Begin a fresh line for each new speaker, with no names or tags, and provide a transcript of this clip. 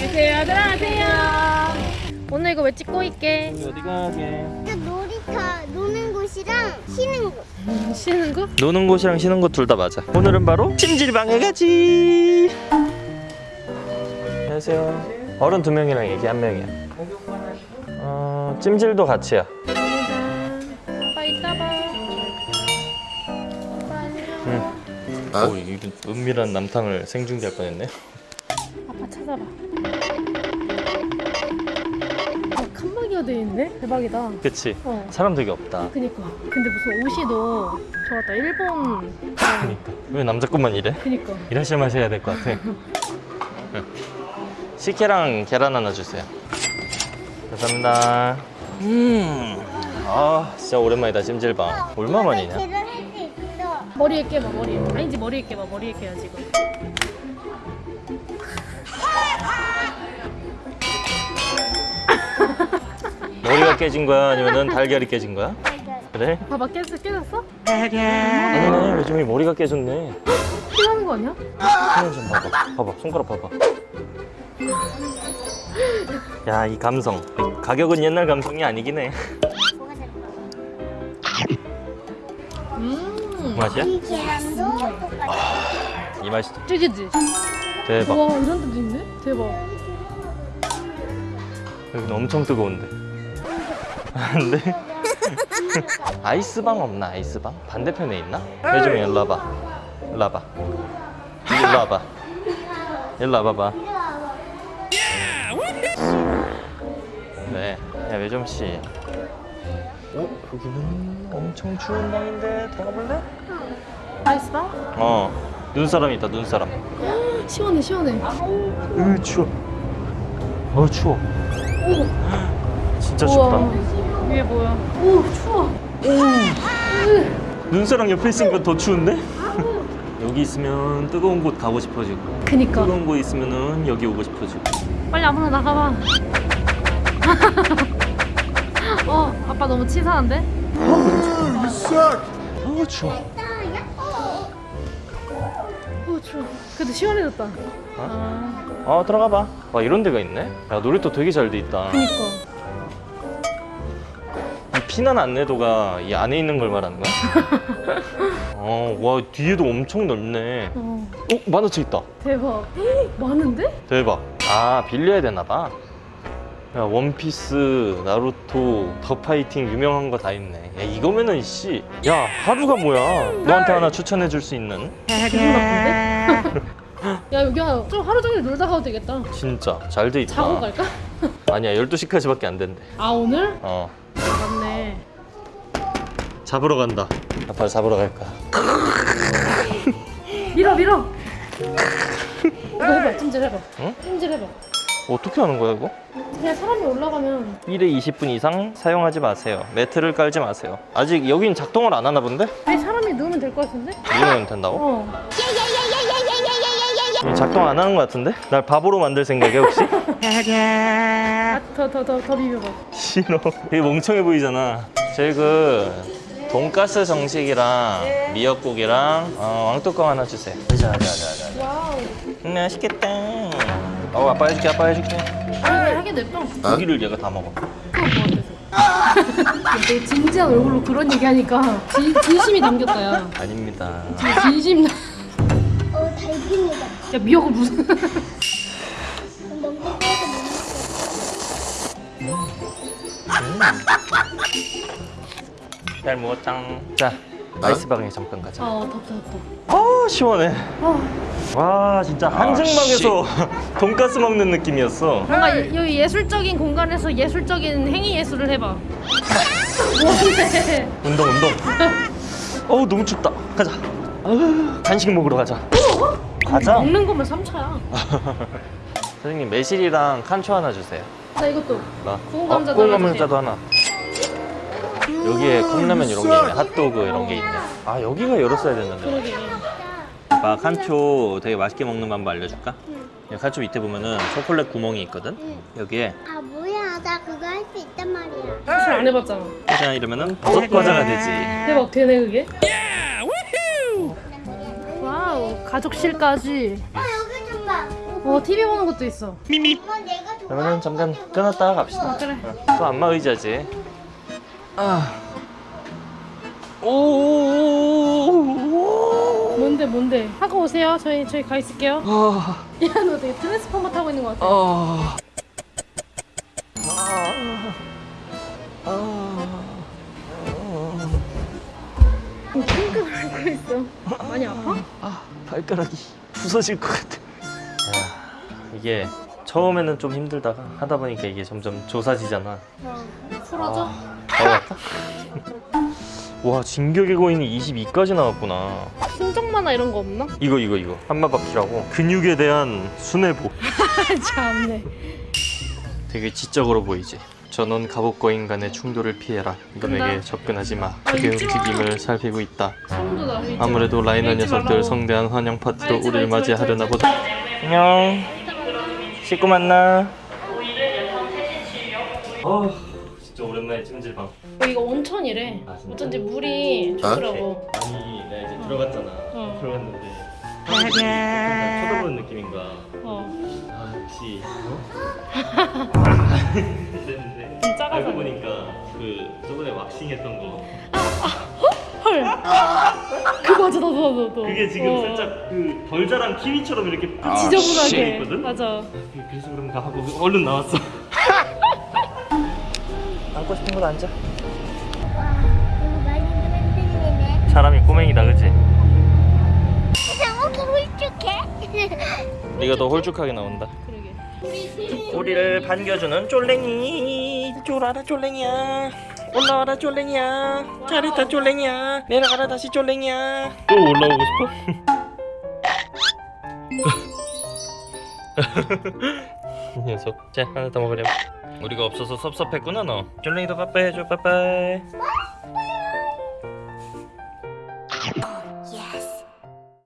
안녕하세요. 들어가세요. 오늘 이거 왜 찍고 있게?
우리 어디 가게?
놀이터 노는 곳이랑 쉬는 곳.
쉬는 거?
노는 곳이랑 쉬는 곳 둘 다 맞아. 오늘은 바로 찜질방에 가지. 안녕하세요. 어른 두 명이랑 애기 한 명이야. 어, 찜질도 같이야.
아빠 이따 봐. 아빠 안녕.
오, 이거 은밀한 남탕을 생중계할 뻔했네.
아빠 찾아봐. 어, 칸막이가 돼 있네? 대박이다.
그치?
어.
사람 되게 없다.
그니까. 근데 무슨 옷이 너 좋았다. 일본.
그니까. 왜 남자 것만 이래?
그니까.
일하실 마셔야 될 것 같아. 응. 식혜랑 계란 하나 주세요. 감사합니다. 음. 아, 진짜 오랜만이다, 찜질방. 얼마 만이냐?
머리에 깨봐 머리에. 아니지 머리에 깨봐 머리에 깨야 지금.
머 깨진 거야? 아니면 달걀이 깨진 거야? 그래?
봐봐 깨졌, 깨졌어?
아니네, 요즘에 머리가 깨졌네.
피나는 거 아니야?
손을 좀 봐봐. 봐봐, 손가락 봐봐. 야, 이 감성. 가격은 옛날 감성이 아니긴 해.
음.
맛이야?
이 계란도 똑같아.
이 맛이다.
찌기지?
대박.
와 이런 데도 있네? 대박.
여기는 엄청 뜨거운데. 안 돼? 아이스방 없나, 아이스방? 반대편에 있나? 요즘에 일로 와봐. 일로 와봐. 일로 와봐. 일로 와봐봐. 네. 야, 외점씨. 어? 여기는 엄청 추운 방인데 들어가 볼래?
아이스방?
어. 눈사람 있다, 눈사람.
시원해 시원해.
으, 추워. 어, 추워. 진짜 춥다.
위에 뭐야? 오 추워.
눈사람 옆에 있으니까 더 추운데? 여기 있으면 뜨거운 곳 가고 싶어지고
그니까.
뜨거운 곳 있으면은 여기 오고 싶어지고
빨리 아무나 나가봐. 어 아빠 너무 치사한데?
아 추워
어 추워. 그래도 시원해졌다.
아아 들어가 봐. 와 이런 데가 있네. 야 놀이터 되게 잘 돼 있다.
그니까.
이 피난 안내도가 이 안에 있는 걸 말하는 거야? 어, 와 뒤에도 엄청 넓네.
어
어 만화책 있다.
대박. 헉, 많은데?
대박. 아 빌려야 되나 봐. 야 원피스, 나루토, 더 파이팅 유명한 거 다 있네. 야 이거면은 씨, 야 하루가 뭐야? 너한테 하나 추천해 줄 수 있는?
기분 나쁜데? 야 여기 좀 하루 종일 놀다 가도 되겠다.
진짜 잘 돼 있다.
자고 갈까?
아니야 12시까지밖에 안 된대.
아 오늘?
어.
맞네.
잡으러 간다. 아빠 잡으러 갈 거야.
밀어 밀어. 이거 해봐 찜질 해봐.
응?
찜질 해봐.
어떻게 하는 거야 이거?
그냥 사람이 올라가면
1회 20분 이상 사용하지 마세요. 매트를 깔지 마세요. 아직 여긴 작동을 안 하나 본데?
아니 사람이 누우면 될 것 같은데?
이러면 된다고?
어.
작동 안 하는 것 같은데? 날 바보로 만들 생각이야 혹시?
아 더 더 더 더 비벼봐.
싫어. 되게 멍청해 보이잖아. 저희 그 돈가스 정식이랑 미역국이랑 어, 왕뚜껑 하나 주세요. 자자 자자.
와우.
음, 맛있겠다. 어 아빠 해줄게 아빠 해줄게.
아니 하게 냅둬.
고기를 얘가 다 먹어.
그거 뭐 진지한 얼굴로 그런 얘기하니까 진, 진심이 담겼다 야.
아닙니다.
진심. 야
어, 달팽이다.
미역을 무슨?
너무 뜨거워서 못 먹겠어.
잘 먹었짱. 자 아이스방에 잠깐 가자.
어 덥다 덥다.
아 시원해.
어.
와 진짜 한증막에서 돈가스 먹는 느낌이었어.
뭔가 예- 여기 예술적인 공간에서 예술적인 행위 예술을 해봐. 뭔데?
운동 운동. 어우 너무 춥다. 가자. 아유, 간식 먹으러 가자. 가자.
먹는 거면 3차야.
선생님 매실이랑 칸초 하나 주세요.
나 이것도.
나.
구운
어,
감자도
구운
하나
감자도 하나. 여기에 컵라면 이런 게 있네. 핫도그 이런 게 있네. 아 여기가 열었어야 됐는데. 아빠 칸초 되게 맛있게 먹는 방법 알려줄까? 여기 칸초 밑에 보면은 초콜릿 구멍이 있거든. 여기에
아, 뭐야. 나 그거 할 수 있단 말이야.
사실 안 해봤잖아.
과자 이러면은 버섯 과자가 되지.
대박 되네 그게. 와우 가족실까지.
어, 여기 좀 봐.
어 TV 보는 것도 있어
내가
그러면 잠깐 끊었다가 갑시다.
어, 그래
또 안마 의자지. 아. 오.
뭔데 뭔데 하고 오세요 저희 저희 가 있을게요
아.
야너 되게 트랜스포머 타고 있는 것 같아
아. 아.
핑크를 하고 있어 많이 아파?
아, 발가락이 부서질 것 같아. 야, 이게 처음에는 좀 힘들다가 하다 보니까 이게 점점 조사지잖아.
어, 풀어줘
바로 같다. 와, 진격의 거인이 22까지 나왔구나.
신적 만화 이런 거 없나?
이거 이거 이거 한마바퀴라고 근육에 대한 순회보
참네
되게 지적으로 보이지 전원 갑옷 거인 간의 충돌을 피해라 이놈에게
간다.
접근하지 마 그의. 움직임을 살피고 있다 아무래도
마.
라이너 녀석들. 성대한 환영 파티로 우리를 맞이하려나 보다 안녕 씻고 만나. 어 진짜 오랜만에 찜질방.
어, 이거 온천이래.
아, 진짜?
어쩐지 물이 좋더라고.
아니 내가 이제 들어갔잖아.
어.
들어갔는데. 약간 쳐다보는 느낌인가?
어
아 역시 어? 이랬는데.
좀 작아서
알고 보니까 그 저번에 왁싱 했던 거
헐 그거 맞아 나도 나도 나도.
그게 지금
어.
살짝 그덜 자란 키위처럼 이렇게
지저분하게.
있거든?
맞아.
그래서 그런가 하고 얼른 나왔어. 앉고 싶은 곳 앉아. 사람이 꼬맹이다 그치?
상욱이 훌쭉해?
네가 더 홀쭉하게 나온다.
그러게.
우리를 반겨주는 쫄랭이. 쫄아라 쫄랭이야 올라와라 쫄랭이야. 잘했다 쫄랭이야. 내려가라 다시 쫄랭이야. 또 올라오고 싶어? 이 녀석. 자 하나 더 먹으렴. 우리가 없어서 섭섭했구나 너. 쫄랭이도 빠빠이 해줘. 빠빠이